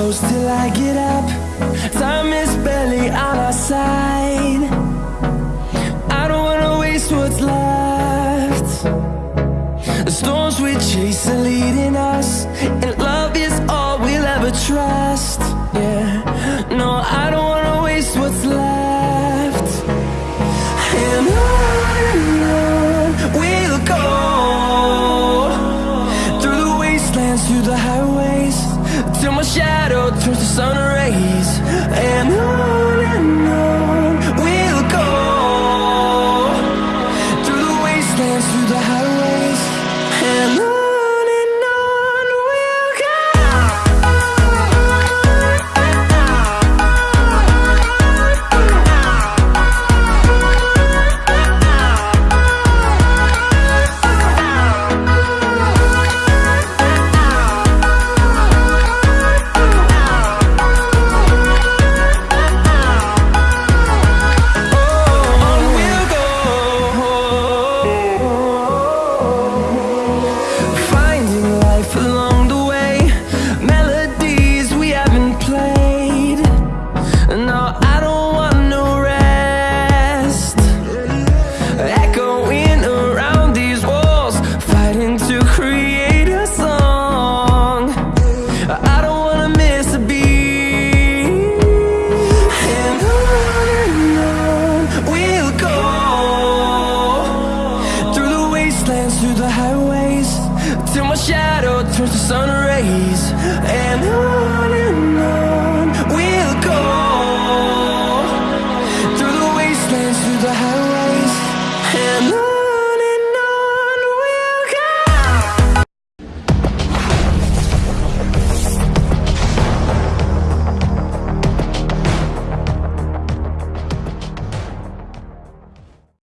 close till I get up. Time is barely on our side. I don't wanna waste what's left. The storms we chase are leading us And love is all we'll ever trust. Yeah, no, I don't through the highways Till my shadow turns to sun rays. And on